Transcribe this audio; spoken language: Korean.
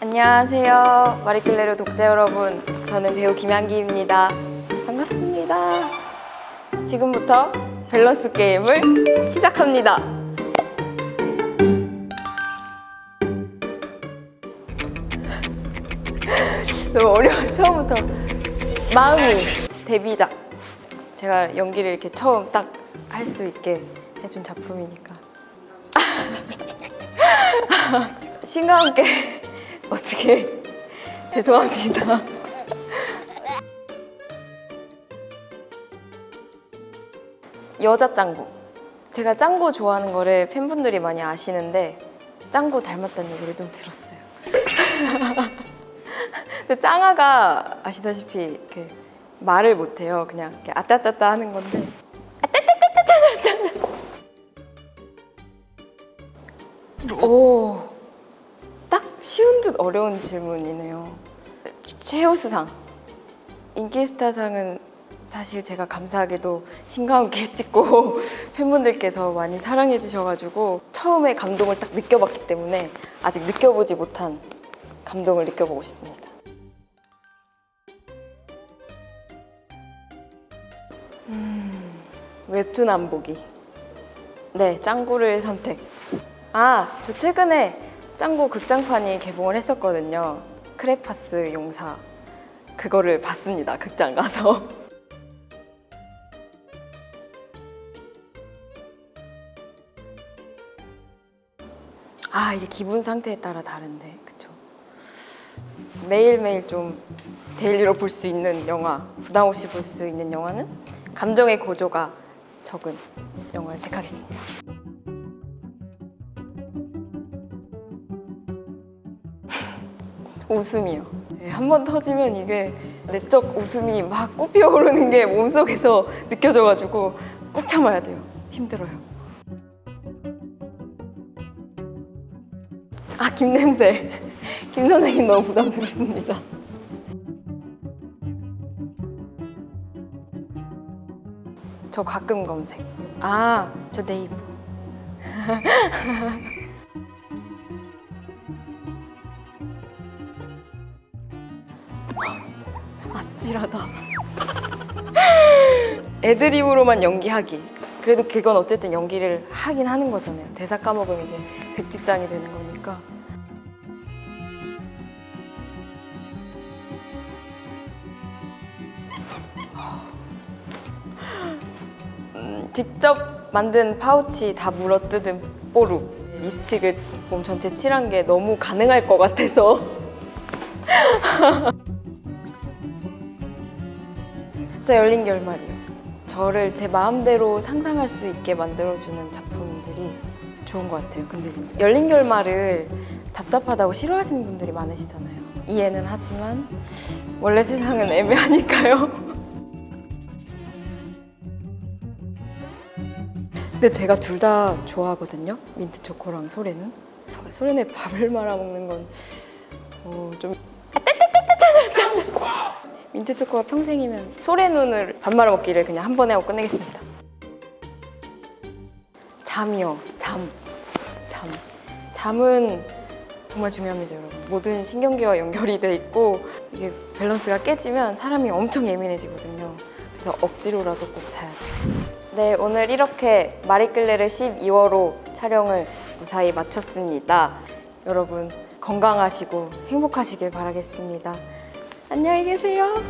안녕하세요. 마리클레르 독자 여러분. 저는 배우 김양기입니다. 반갑습니다. 지금부터 밸런스 게임을 시작합니다. 너무 어려워. 처음부터 마음이 데뷔작. 제가 연기를 이렇게 처음 딱 할 수 있게 해준 작품이니까. 신과 함께 어떻게 죄송합니다. 여자 짱구. 제가 짱구 좋아하는 거를 팬분들이 많이 아시는데 짱구 닮았다는 얘기를 좀 들었어요. 근데 짱아가 아시다시피 이렇게 말을 못해요. 그냥 이렇게 아따따따 하는 건데 아따따따따따 오, 딱 쉬운 듯 어려운 질문이네요. 최우수상 인기스타상은 사실 제가 감사하게도 함께 찍고 팬분들께서 많이 사랑해 주셔가지고 처음에 감동을 딱 느껴봤기 때문에 아직 느껴보지 못한 감동을 느껴보고 싶습니다. 음, 웹툰 안 보기. 네, 짱구를 선택. 아, 저 최근에 짱구 극장판이 개봉을 했었거든요. 크레파스 용사. 그거를 봤습니다. 극장 가서. 아, 이게 기분 상태에 따라 다른데. 그쵸? 매일매일 좀 daily로 볼 수 있는 영화, 부담 없이 볼 수 있는 영화는 감정의 고조가 적은 영화를 택하겠습니다. 웃음이요. 네, 한번 터지면 이게 내적 웃음이 막 꽃피어 오르는 게 몸속에서 느껴져가지고 꾹 참아야 돼요. 힘들어요. 아, 김 냄새. 김 선생님 너무 부담스럽습니다. 저 가끔 검색. 아, 저 네이버. 아찔하다. 애드립으로만 연기하기. 그래도 그건 어쨌든 연기를 하긴 하는 거잖아요. 대사 까먹으면 이게 백지장이 되는 거니까. 음, 직접 만든 파우치 다 물어뜯은 뽀루. 립스틱을 몸 전체 칠한 게 너무 가능할 것 같아서. 진짜 열린 결말이요. 저를 제 마음대로 상상할 수 있게 만들어주는 작품들이 좋은 것 같아요. 근데 열린 결말을 답답하다고 싫어하시는 분들이 많으시잖아요. 이해는 하지만 원래 세상은 애매하니까요. 근데 제가 둘 다 좋아하거든요. 민트 초코랑 소래는. 소래는 밥을 말아 먹는 건 어, 좀 민트 초코가 평생이면 소래 눈을 밥 말아 먹기를 그냥 한 번에 하고 끝내겠습니다. 잠이요. 잠. 잠. 잠은 정말 중요합니다, 여러분. 모든 신경계와 연결이 돼 있고 이게 밸런스가 깨지면 사람이 엄청 예민해지거든요. 그래서 억지로라도 꼭 자야 돼요. 네, 오늘 이렇게 마리끌레르 12월호 촬영을 무사히 마쳤습니다. 여러분 건강하시고 행복하시길 바라겠습니다. 안녕히 계세요.